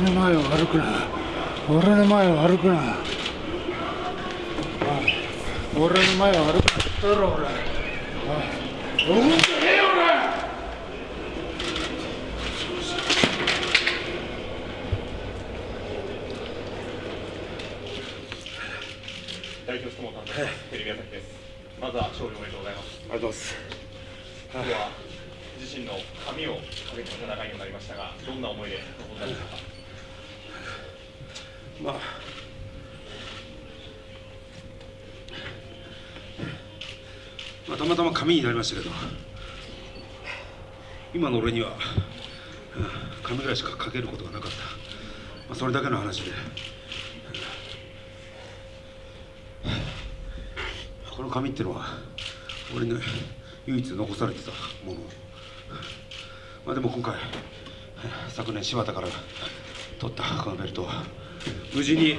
前を歩くな。俺の前を歩くな。俺の前を歩くな。って言ったろ俺おい動いてねえよ俺代表質問担当します、テレビ朝日です。まずは勝利おめでとうございます。ありがとうございます今日は自身の髪をかけての戦いになりましたが、どんな思いで臨んだんでしょうか？まあ。まあ、たまたま紙になりましたけど。今の俺には、紙ぐらいしか書けることがなかった、まあ、それだけの話で、この紙っていうのは俺に唯一残されてたもの。まあでも今回昨年柴田から取ったこのベルトは無事に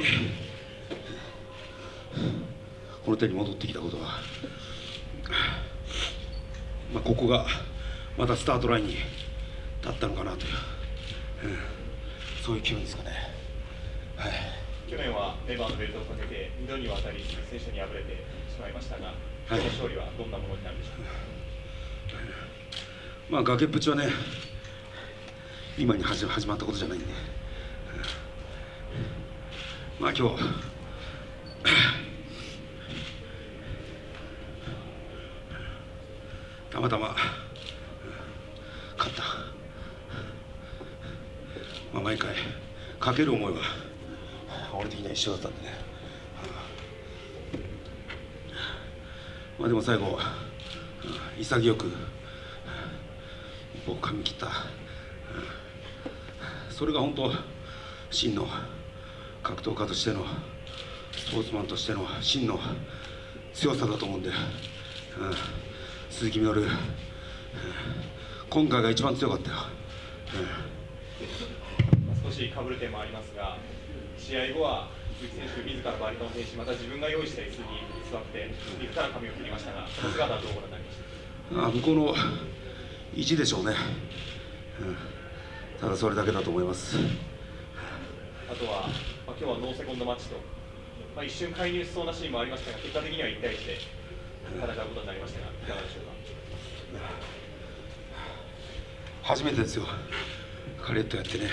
この手に戻ってきたことは、まあ、ここがまたスタートラインに立ったのかなという、うんそういう気分ですかね。はい去年はレバーのベルトをかけて2度にわたり鈴木選手に敗れてしまいましたが、はいその勝利はどんなものになるでしょうか？まあ崖っぷちはね今に始始まったことじゃないんで、うんまあ今日たまたま。勝った、まあ、毎回。かける思いは俺的には一緒だったんでね、まあでも最後潔く。一歩噛み切った、それが本当真の。格闘家としてのスポーツマンとしての真の強さだと思うんで、うん鈴木みのる、うん今回が一番強かったよ、まあ少し被る点もありますが、試合後は鈴木選手自らバリカンを制し、また自分が用意した椅子に座って、自ら髪を切りましたが、その姿はどうご覧になりました？か。うんあ向こうの意地でしょうね、うん。ただそれだけだと思います。あとは、まあ、今日はノーセコンドマッチと、まあ、一瞬介入しそうなシーンもありましたが、結果的には1対1で戦うことになりましたが、いかがでしょうか？初めてですよ。カレットやってね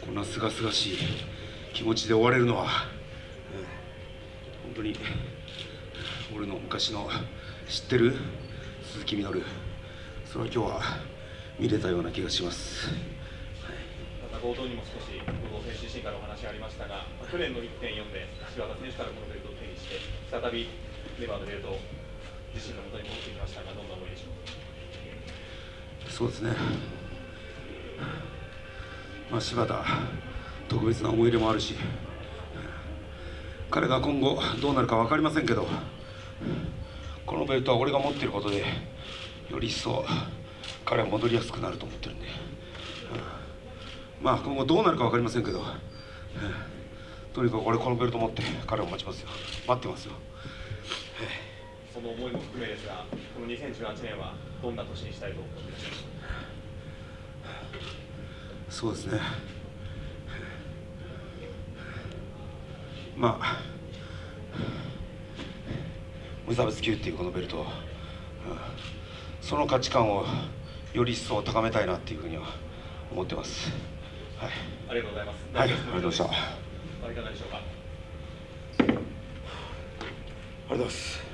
こんなすがすがしい気持ちで終われるのは、うん。本当に俺の昔の知ってる鈴木みのる。それは今日は見れたような気がします、また冒頭にも少しからお話ありましたが、去年の1.4で柴田選手からこのベルトを手にして、再びレバーのベルトを自身のもとに持ってきましたが、どんな思いでしょう。そうですねまあ柴田特別な思い入れもあるし彼が今後どうなるか分かりませんけどこのベルトは俺が持っていることでより一層彼は戻りやすくなると思ってるんで、まあ今後どうなるか分かりませんけど、とにかく俺このベルト持って彼を待ちますよ。待ってますよ。その思いも含めですが、この2018年はどんな年にしたいと思っていらっしゃいますか？そうですね。まあ無差別級っていうこのベルト、うん。その価値観をより一層高めたいなっていうふうには思ってます。はい、ありがとうございます。はい、ありがとうございましたありいかがでしょうか？がとうございます